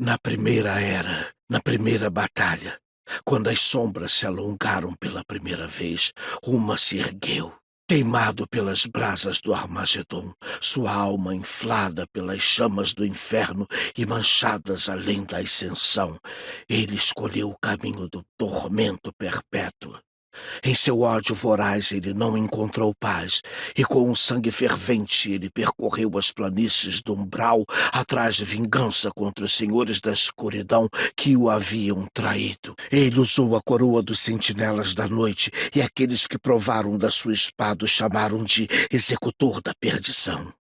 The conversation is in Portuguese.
Na primeira era, na primeira batalha, quando as sombras se alongaram pela primeira vez, uma se ergueu. Queimado pelas brasas do Armagedon, sua alma inflada pelas chamas do inferno e manchadas além da ascensão, ele escolheu o caminho do tormento perpétuo. Em seu ódio voraz ele não encontrou paz, e com um sangue fervente ele percorreu as planícies do umbral atrás de vingança contra os senhores da escuridão que o haviam traído. Ele usou a coroa dos sentinelas da noite, e aqueles que provaram da sua espada o chamaram de executor da perdição.